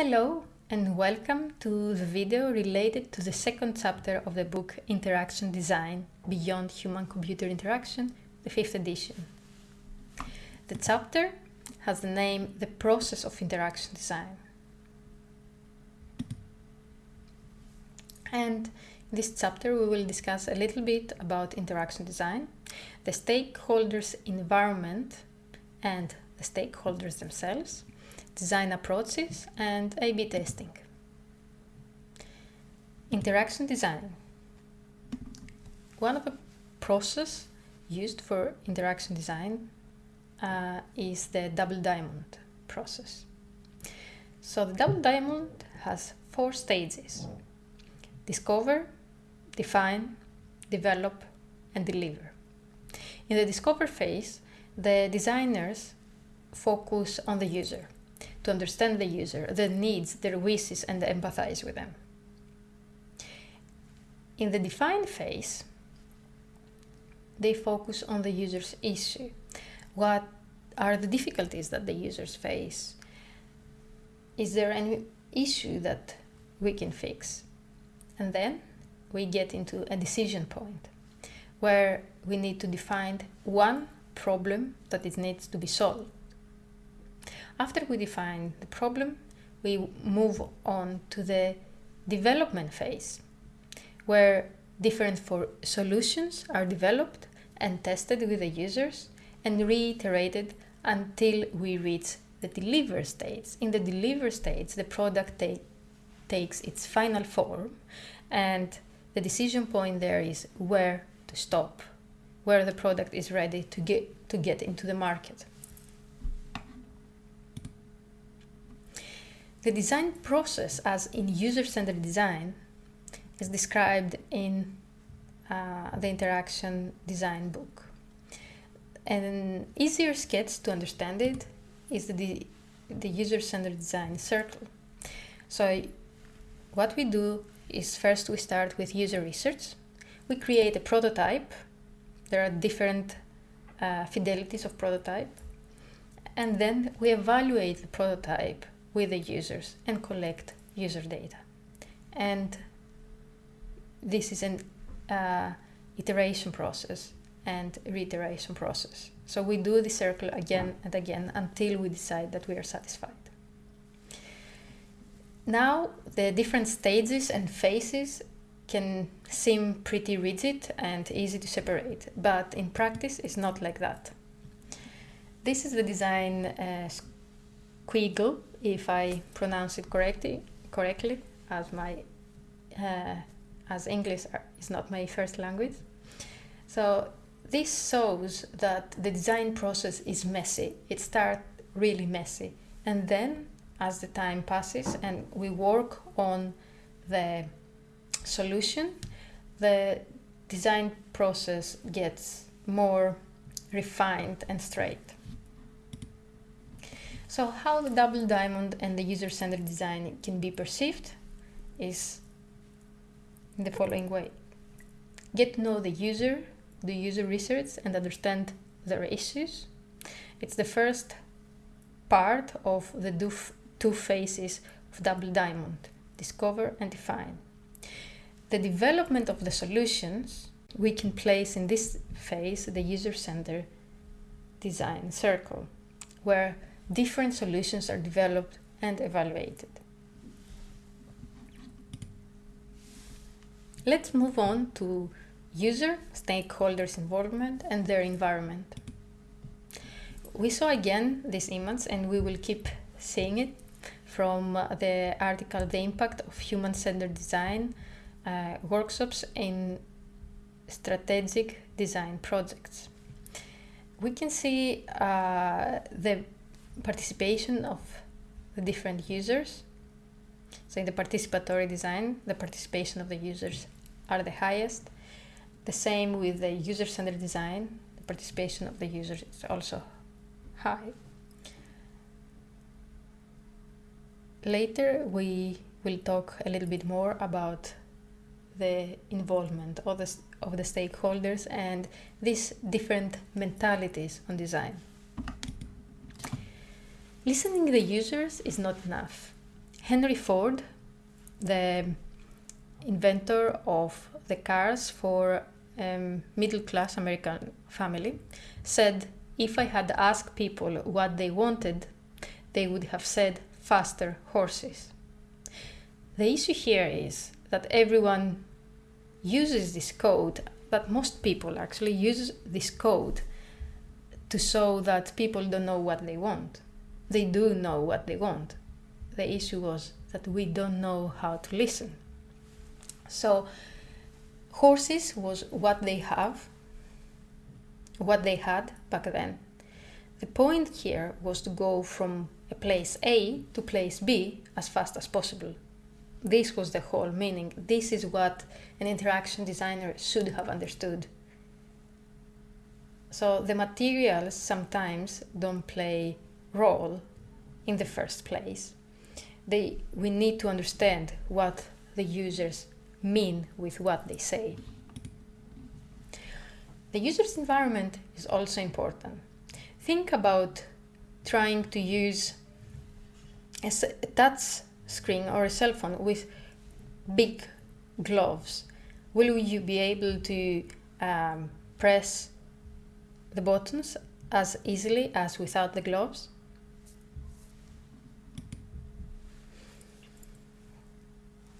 Hello and welcome to the video related to the second chapter of the book Interaction Design Beyond Human-Computer Interaction, the fifth edition. The chapter has the name The Process of Interaction Design. And in this chapter we will discuss a little bit about interaction design, the stakeholders' environment and the stakeholders themselves, design approaches and A-B testing. Interaction design. One of the process used for interaction design uh, is the double diamond process. So the double diamond has four stages. Discover, define, develop and deliver. In the discover phase, the designers focus on the user, to understand the user, their needs, their wishes and empathize with them. In the define phase, they focus on the user's issue. What are the difficulties that the users face? Is there any issue that we can fix? And then we get into a decision point where we need to define one problem that it needs to be solved. After we define the problem, we move on to the development phase, where different solutions are developed and tested with the users and reiterated until we reach the deliver stage. In the deliver stage, the product ta takes its final form and the decision point there is where to stop, where the product is ready to get, to get into the market. The design process, as in user-centered design, is described in uh, the interaction design book. An easier sketch to understand it is the, the user-centered design circle. So what we do is first we start with user research. We create a prototype. There are different uh, fidelities of prototype. And then we evaluate the prototype with the users and collect user data. And this is an uh, iteration process and reiteration process. So we do the circle again and again until we decide that we are satisfied. Now the different stages and phases can seem pretty rigid and easy to separate, but in practice it's not like that. This is the design uh, squiggle if I pronounce it correctly, correctly as my uh, as English is not my first language. So this shows that the design process is messy. It starts really messy. And then as the time passes and we work on the solution, the design process gets more refined and straight. So how the double diamond and the user-centered design can be perceived is in the following way. Get to know the user, do user research and understand their issues. It's the first part of the two phases of double diamond, discover and define. The development of the solutions we can place in this phase the user-centered design circle, where different solutions are developed and evaluated. Let's move on to user, stakeholders involvement and their environment. We saw again this image and we will keep seeing it from the article The Impact of Human-Centered Design uh, Workshops in Strategic Design Projects. We can see uh, the participation of the different users. So in the participatory design, the participation of the users are the highest. The same with the user-centered design, the participation of the users is also high. Later we will talk a little bit more about the involvement of the, of the stakeholders and these different mentalities on design. Listening the users is not enough. Henry Ford, the inventor of the cars for um, middle class American family, said if I had asked people what they wanted, they would have said faster horses. The issue here is that everyone uses this code, that most people actually use this code to show that people don't know what they want. They do know what they want. The issue was that we don't know how to listen. So, horses was what they have, what they had back then. The point here was to go from a place A to place B as fast as possible. This was the whole meaning. This is what an interaction designer should have understood. So the materials sometimes don't play role in the first place. They, we need to understand what the users mean with what they say. The user's environment is also important. Think about trying to use a touch screen or a cell phone with big gloves. Will you be able to um, press the buttons as easily as without the gloves?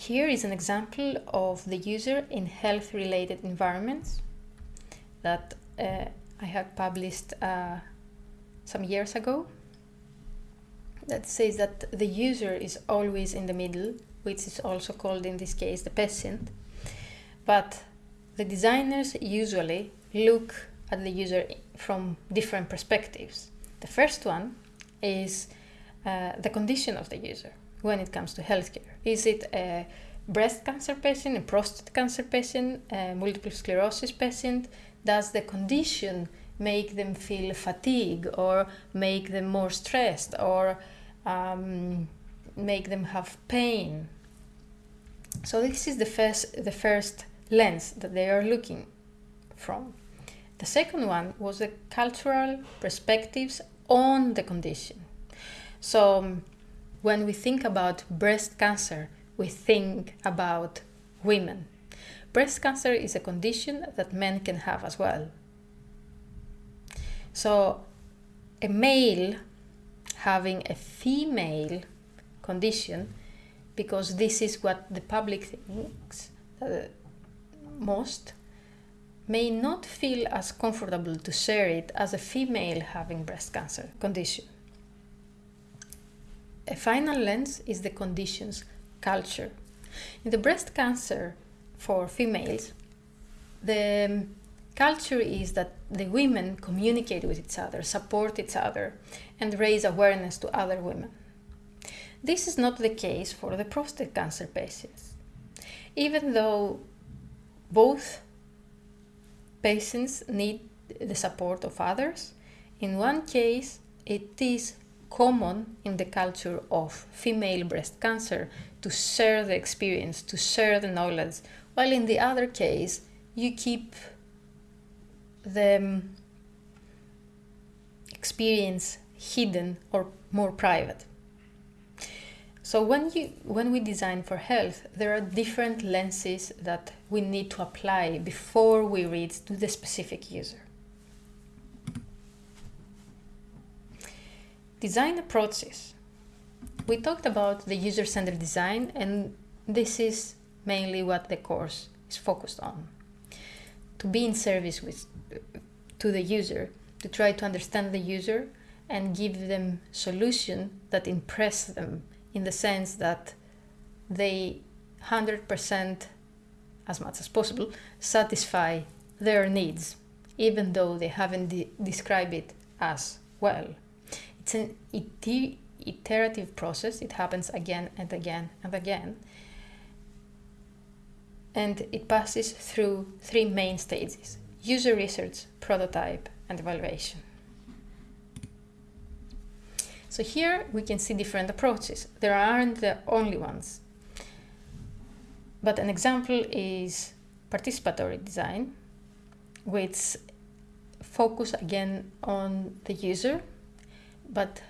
Here is an example of the user in health related environments that uh, I had published uh, some years ago that says that the user is always in the middle, which is also called in this case the patient. But the designers usually look at the user from different perspectives. The first one is uh, the condition of the user when it comes to healthcare. Is it a breast cancer patient, a prostate cancer patient, a multiple sclerosis patient? Does the condition make them feel fatigue or make them more stressed or um, make them have pain. So this is the first, the first lens that they are looking from. The second one was the cultural perspectives on the condition. So um, when we think about breast cancer, we think about women. Breast cancer is a condition that men can have as well. So a male having a female condition because this is what the public thinks uh, most may not feel as comfortable to share it as a female having breast cancer condition. A final lens is the condition's culture. In the breast cancer for females, the um, culture is that the women communicate with each other, support each other, and raise awareness to other women. This is not the case for the prostate cancer patients. Even though both patients need the support of others, in one case it is common in the culture of female breast cancer to share the experience, to share the knowledge, while in the other case you keep the um, experience hidden or more private. So when you when we design for health, there are different lenses that we need to apply before we reach to the specific user. Design approaches. We talked about the user-centered design and this is mainly what the course is focused on. To be in service with to the user, to try to understand the user and give them solution that impress them in the sense that they 100% as much as possible satisfy their needs even though they haven't de- described it as well it's an iter- iterative process it happens again and again and again and it passes through three main stages user research, prototype, and evaluation. So here we can see different approaches. There aren't the only ones. But an example is participatory design, which focus again on the user, but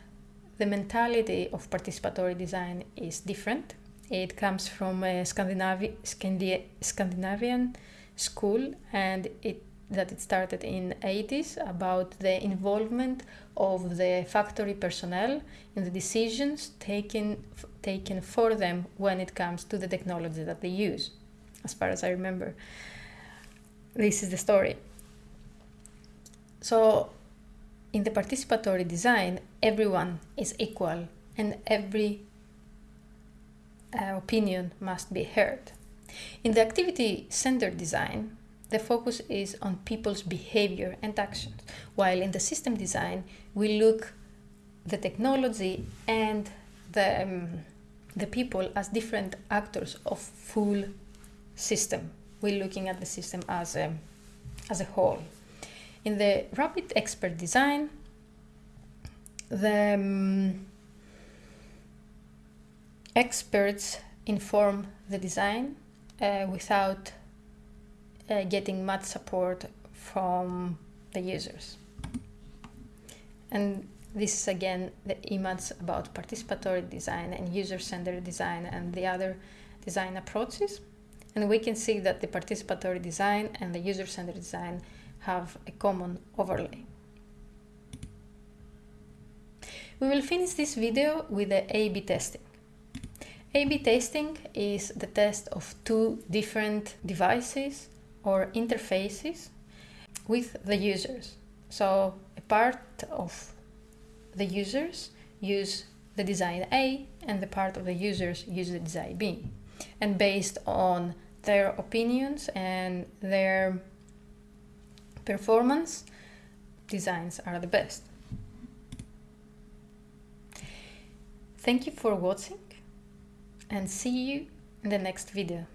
the mentality of participatory design is different. It comes from a Scandinavi- Scandi- Scandinavian school and it that it started in 80s about the involvement of the factory personnel in the decisions taken taken for them when it comes to the technology that they use as far as i remember this is the story so in the participatory design everyone is equal and every uh, opinion must be heard in the activity centered design the focus is on people's behavior and actions, while in the system design, we look the technology and the, um, the people as different actors of full system. We're looking at the system as a, as a whole. In the rapid expert design, the um, experts inform the design uh, without uh, getting much support from the users. And this is again the image about participatory design and user-centered design and the other design approaches. And we can see that the participatory design and the user-centered design have a common overlay. We will finish this video with the A-B testing. A-B testing is the test of two different devices or interfaces with the users. So a part of the users use the design A and the part of the users use the design B. And based on their opinions and their performance, designs are the best. Thank you for watching and see you in the next video.